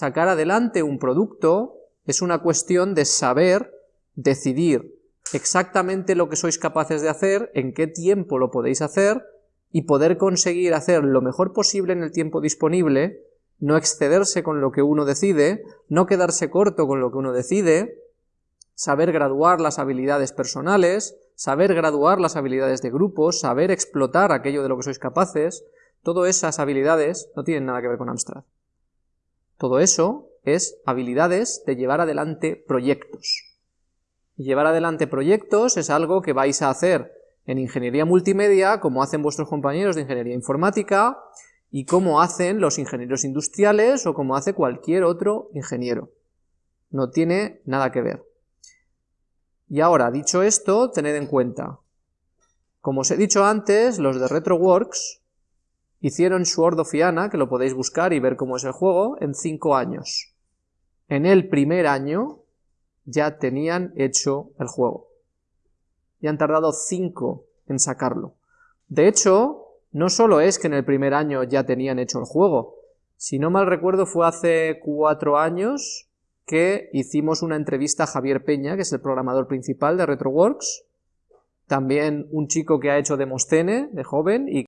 Sacar adelante un producto es una cuestión de saber decidir exactamente lo que sois capaces de hacer, en qué tiempo lo podéis hacer, y poder conseguir hacer lo mejor posible en el tiempo disponible, no excederse con lo que uno decide, no quedarse corto con lo que uno decide, saber graduar las habilidades personales, saber graduar las habilidades de grupos, saber explotar aquello de lo que sois capaces, todas esas habilidades no tienen nada que ver con Amstrad. Todo eso es habilidades de llevar adelante proyectos. Y llevar adelante proyectos es algo que vais a hacer en ingeniería multimedia, como hacen vuestros compañeros de ingeniería informática, y como hacen los ingenieros industriales o como hace cualquier otro ingeniero. No tiene nada que ver. Y ahora, dicho esto, tened en cuenta, como os he dicho antes, los de RetroWorks hicieron Sword of Iana, que lo podéis buscar y ver cómo es el juego, en 5 años. En el primer año ya tenían hecho el juego y han tardado 5 en sacarlo. De hecho, no solo es que en el primer año ya tenían hecho el juego, si no mal recuerdo fue hace 4 años que hicimos una entrevista a Javier Peña, que es el programador principal de RetroWorks, también un chico que ha hecho Demostene, de joven, y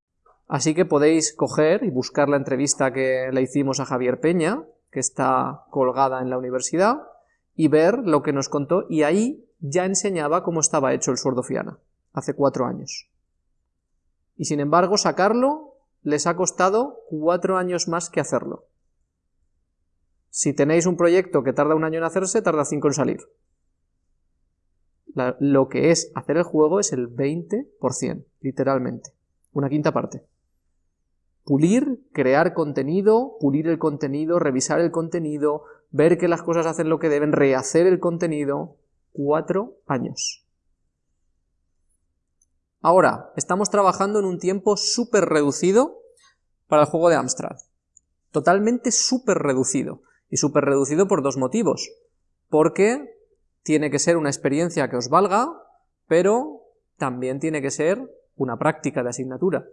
así que podéis coger y buscar la entrevista que le hicimos a Javier Peña, que está colgada en la universidad, y ver lo que nos contó, y ahí ya enseñaba cómo estaba hecho el Fiana, hace cuatro años. Y sin embargo, sacarlo les ha costado cuatro años más que hacerlo. Si tenéis un proyecto que tarda un año en hacerse, tarda cinco en salir. lo que es hacer el juego es el 20%, literalmente. Una quinta parte. Pulir, crear contenido, pulir el contenido, revisar el contenido, ver que las cosas hacen lo que deben, rehacer el contenido, cuatro años. Ahora, estamos trabajando en un tiempo súper reducido para el juego de Amstrad. Totalmente súper reducido. Y súper reducido por dos motivos. Porque tiene que ser una experiencia que os valga, pero también tiene que ser una práctica de asignatura.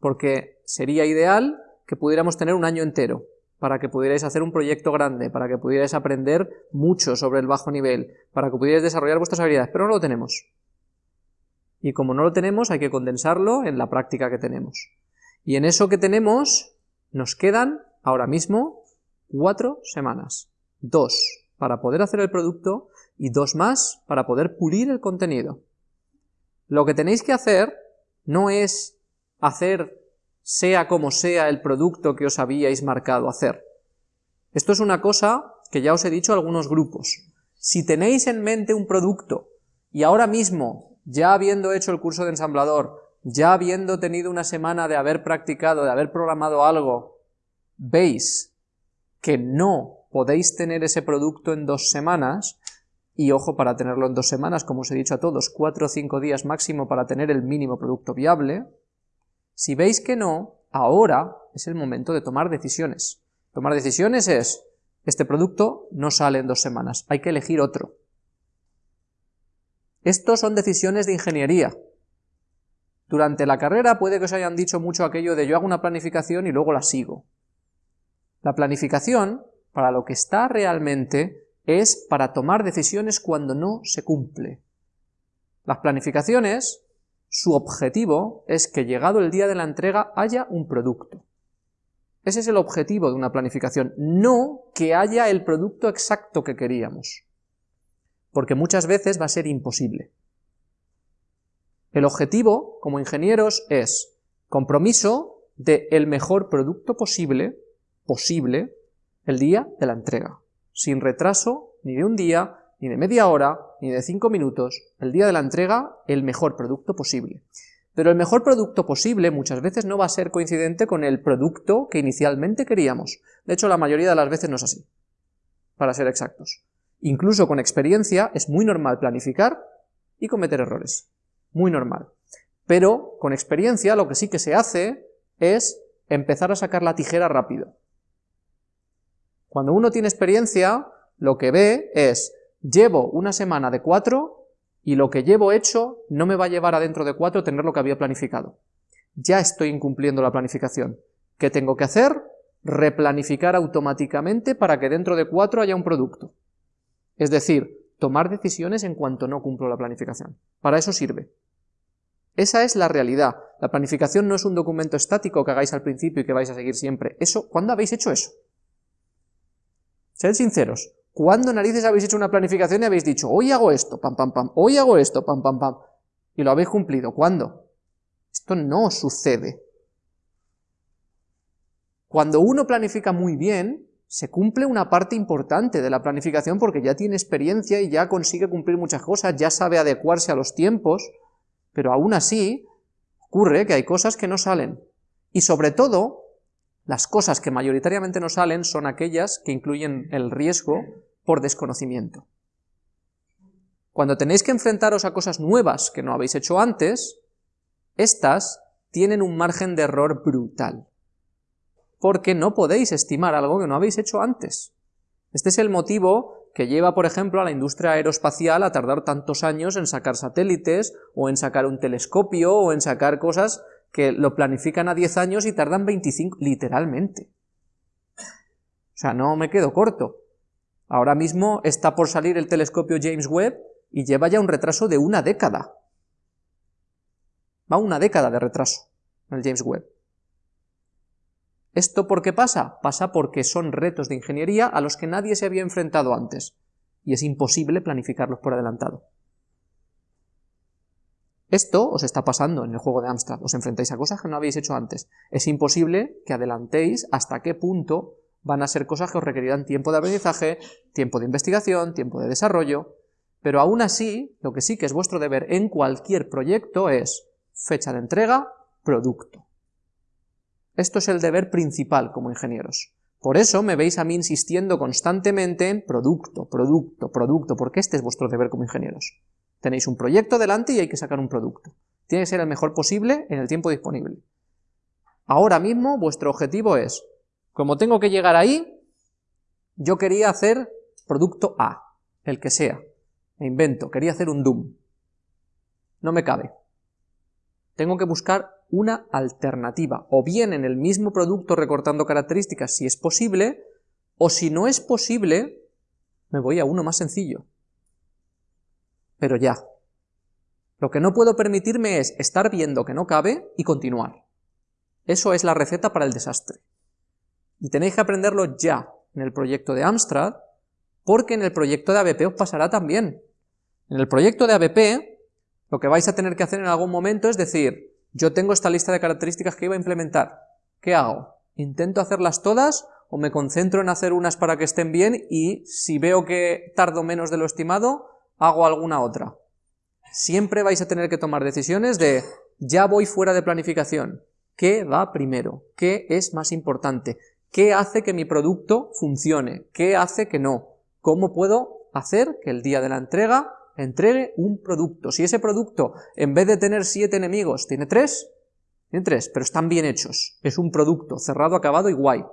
Porque sería ideal que pudiéramos tener un año entero para que pudierais hacer un proyecto grande, para que pudierais aprender mucho sobre el bajo nivel, para que pudierais desarrollar vuestras habilidades, pero no lo tenemos. Y como no lo tenemos, hay que condensarlo en la práctica que tenemos. Y en eso que tenemos, nos quedan ahora mismo cuatro semanas. Dos para poder hacer el producto y dos más para poder pulir el contenido. Lo que tenéis que hacer no es hacer sea como sea el producto que os habíais marcado hacer. Esto es una cosa que ya os he dicho a algunos grupos. Si tenéis en mente un producto y ahora mismo, ya habiendo hecho el curso de ensamblador, ya habiendo tenido una semana de haber practicado, de haber programado algo, veis que no podéis tener ese producto en dos semanas, y ojo para tenerlo en dos semanas, como os he dicho a todos, cuatro o cinco días máximo para tener el mínimo producto viable, si veis que no, ahora es el momento de tomar decisiones. Tomar decisiones es, este producto no sale en dos semanas, hay que elegir otro. Estos son decisiones de ingeniería. Durante la carrera puede que os hayan dicho mucho aquello de yo hago una planificación y luego la sigo. La planificación, para lo que está realmente, es para tomar decisiones cuando no se cumple. Las planificaciones su objetivo es que llegado el día de la entrega haya un producto. Ese es el objetivo de una planificación, no que haya el producto exacto que queríamos, porque muchas veces va a ser imposible. El objetivo, como ingenieros, es compromiso de el mejor producto posible, posible, el día de la entrega, sin retraso ni de un día, ni de media hora, ni de cinco minutos, el día de la entrega, el mejor producto posible. Pero el mejor producto posible muchas veces no va a ser coincidente con el producto que inicialmente queríamos. De hecho, la mayoría de las veces no es así, para ser exactos. Incluso con experiencia es muy normal planificar y cometer errores. Muy normal. Pero con experiencia lo que sí que se hace es empezar a sacar la tijera rápido. Cuando uno tiene experiencia, lo que ve es llevo una semana de cuatro y lo que llevo hecho no me va a llevar a dentro de cuatro tener lo que había planificado. Ya estoy incumpliendo la planificación. ¿Qué tengo que hacer? replanificar automáticamente para que dentro de cuatro haya un producto. Es decir, tomar decisiones en cuanto no cumplo la planificación. Para eso sirve. Esa es la realidad. La planificación no es un documento estático que hagáis al principio y que vais a seguir siempre. Eso, ¿cuándo habéis hecho eso? Sed sinceros. ¿Cuándo narices habéis hecho una planificación y habéis dicho, hoy hago esto, pam, pam, pam, hoy hago esto, pam, pam, pam, y lo habéis cumplido? ¿Cuándo? Esto no sucede. Cuando uno planifica muy bien, se cumple una parte importante de la planificación porque ya tiene experiencia y ya consigue cumplir muchas cosas, ya sabe adecuarse a los tiempos, pero aún así ocurre que hay cosas que no salen. Y sobre todo, las cosas que mayoritariamente no salen son aquellas que incluyen el riesgo por desconocimiento. Cuando tenéis que enfrentaros a cosas nuevas que no habéis hecho antes, estas tienen un margen de error brutal porque no podéis estimar algo que no habéis hecho antes. Este es el motivo que lleva, por ejemplo, a la industria aeroespacial a tardar tantos años en sacar satélites, o en sacar un telescopio, o en sacar cosas que lo planifican a 10 años y tardan 25, literalmente. O sea, no me quedo corto. Ahora mismo está por salir el telescopio James Webb y lleva ya un retraso de una década. Va una década de retraso el James Webb. ¿Esto por qué pasa? Pasa porque son retos de ingeniería a los que nadie se había enfrentado antes, y es imposible planificarlos por adelantado. Esto os está pasando en el juego de Amstrad, os enfrentáis a cosas que no habéis hecho antes. Es imposible que adelantéis hasta qué punto van a ser cosas que os requerirán tiempo de aprendizaje, tiempo de investigación, tiempo de desarrollo, pero aún así, lo que sí que es vuestro deber en cualquier proyecto es fecha de entrega, producto. Esto es el deber principal como ingenieros. Por eso me veis a mí insistiendo constantemente en producto, producto, producto, porque este es vuestro deber como ingenieros. Tenéis un proyecto delante y hay que sacar un producto. Tiene que ser el mejor posible en el tiempo disponible. Ahora mismo vuestro objetivo es, como tengo que llegar ahí, yo quería hacer producto A, el que sea. Me invento, quería hacer un Doom. No me cabe. Tengo que buscar una alternativa, o bien en el mismo producto recortando características si es posible, o si no es posible, me voy a uno más sencillo. Pero ya. Lo que no puedo permitirme es estar viendo que no cabe y continuar. Eso es la receta para el desastre. Y tenéis que aprenderlo ya en el proyecto de Amstrad, porque en el proyecto de ABP os pasará también. En el proyecto de ABP, lo que vais a tener que hacer en algún momento es decir, yo tengo esta lista de características que iba a implementar. ¿Qué hago? ¿Intento hacerlas todas o me concentro en hacer unas para que estén bien y si veo que tardo menos de lo estimado, hago alguna otra? Siempre vais a tener que tomar decisiones de ya voy fuera de planificación. ¿Qué va primero? ¿Qué es más importante? ¿Qué hace que mi producto funcione? ¿Qué hace que no? ¿Cómo puedo hacer que el día de la entrega entregue un producto. Si ese producto, en vez de tener siete enemigos, tiene tres, tiene tres, pero están bien hechos. Es un producto cerrado, acabado y guay.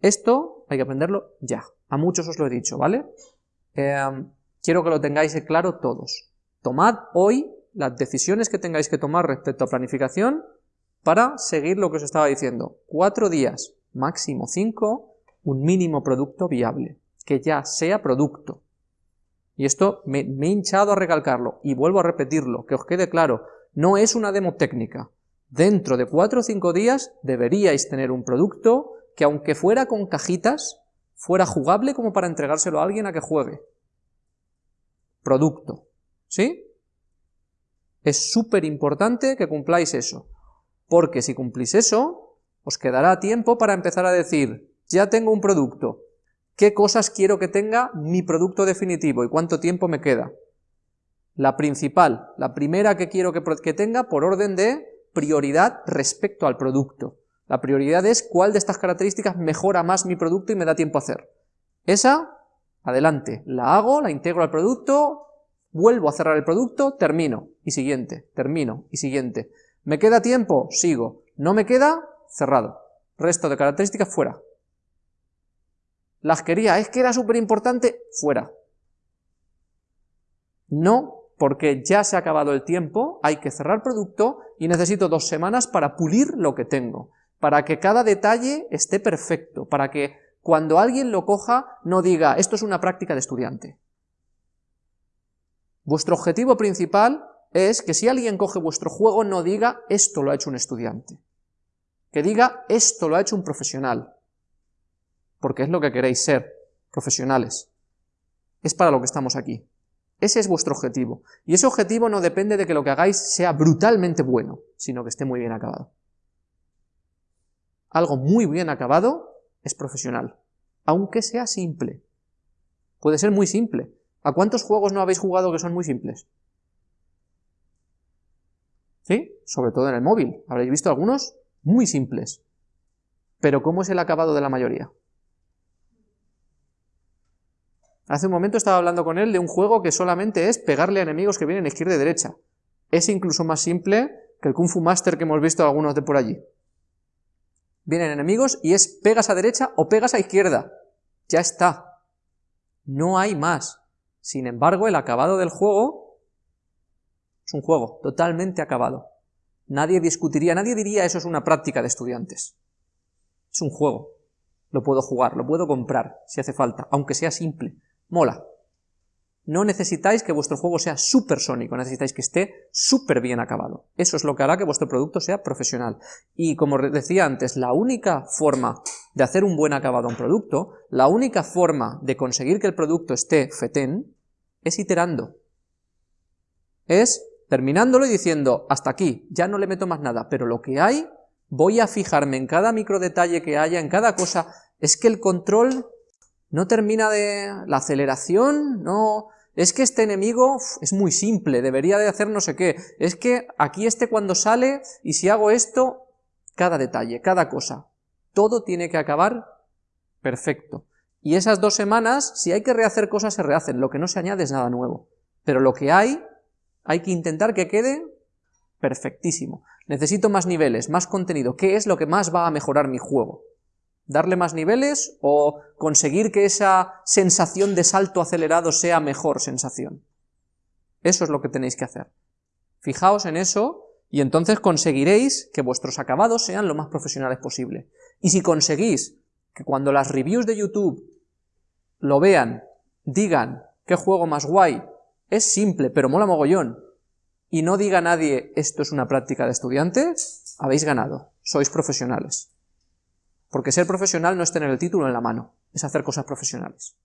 Esto hay que aprenderlo ya. A muchos os lo he dicho, ¿vale? Em, quiero que lo tengáis claro todos. Tomad hoy las decisiones que tengáis que tomar respecto a planificación para seguir lo que os estaba diciendo. Cuatro días, máximo cinco, un mínimo producto viable que ya sea producto. Y esto me, he hinchado a recalcarlo, y vuelvo a repetirlo, que os quede claro, no es una demo técnica. Dentro de 4 o 5 días deberíais tener un producto que aunque fuera con cajitas, fuera jugable como para entregárselo a alguien a que juegue. Producto. ¿Sí? Es súper importante que cumpláis eso, porque si cumplís eso, os quedará tiempo para empezar a decir, ya tengo un producto, ¿Qué cosas quiero que tenga mi producto definitivo y cuánto tiempo me queda? La principal, la primera que quiero que, tenga por orden de prioridad respecto al producto. La prioridad es cuál de estas características mejora más mi producto y me da tiempo a hacer. Esa, adelante, la hago, la integro al producto, vuelvo a cerrar el producto, termino, y siguiente, termino, y siguiente. ¿Me queda tiempo? Sigo. ¿No me queda? Cerrado. Resto de características fuera las quería, es que era súper importante, fuera. No porque ya se ha acabado el tiempo, hay que cerrar producto y necesito dos semanas para pulir lo que tengo, para que cada detalle esté perfecto, para que cuando alguien lo coja no diga, esto es una práctica de estudiante. Vuestro objetivo principal es que si alguien coge vuestro juego no diga, esto lo ha hecho un estudiante. Que diga, esto lo ha hecho un profesional. Porque es lo que queréis ser, profesionales. Es para lo que estamos aquí. Ese es vuestro objetivo. Y ese objetivo no depende de que lo que hagáis sea brutalmente bueno, sino que esté muy bien acabado. Algo muy bien acabado es profesional, aunque sea simple. Puede ser muy simple. ¿A cuántos juegos no habéis jugado que son muy simples? Sobre todo en el móvil. Habréis visto algunos muy simples. Pero ¿cómo es el acabado de la mayoría? Hace un momento estaba hablando con él de un juego que solamente es pegarle a enemigos que vienen izquierda y derecha. Es incluso más simple que el Kung Fu Master que hemos visto algunos de por allí. Vienen enemigos y es pegas a derecha o pegas a izquierda. Ya está. No hay más. Sin embargo, el acabado del juego es un juego totalmente acabado. Nadie discutiría, nadie diría eso es una práctica de estudiantes. Es un juego. Lo puedo jugar, lo puedo comprar si hace falta, aunque sea simple mola. No necesitáis que vuestro juego sea supersónico, necesitáis que esté súper bien acabado. Eso es lo que hará que vuestro producto sea profesional. Y como decía antes, la única forma de hacer un buen acabado a un producto, la única forma de conseguir que el producto esté fetén, es iterando. Es terminándolo y diciendo, hasta aquí, ya no le meto más nada, pero lo que hay, voy a fijarme en cada micro detalle que haya, en cada cosa, es que el control no termina de... la aceleración, no... Es que este enemigo es muy simple, debería de hacer no sé qué. Es que aquí este cuando sale, y si hago esto, cada detalle, cada cosa. Todo tiene que acabar perfecto. Y esas dos semanas, si hay que rehacer cosas, se rehacen. Lo que no se añade es nada nuevo. Pero lo que hay, hay que intentar que quede perfectísimo. Necesito más niveles, más contenido. ¿Qué es lo que más va a mejorar mi juego? darle más niveles o conseguir que esa sensación de salto acelerado sea mejor sensación. Eso es lo que tenéis que hacer. Fijaos en eso y entonces conseguiréis que vuestros acabados sean lo más profesionales posible. Y si conseguís que cuando las reviews de YouTube lo vean, digan qué juego más guay, es simple pero mola mogollón, y no diga nadie esto es una práctica de estudiantes, habéis ganado, sois profesionales. Porque ser profesional no es tener el título en la mano, es hacer cosas profesionales.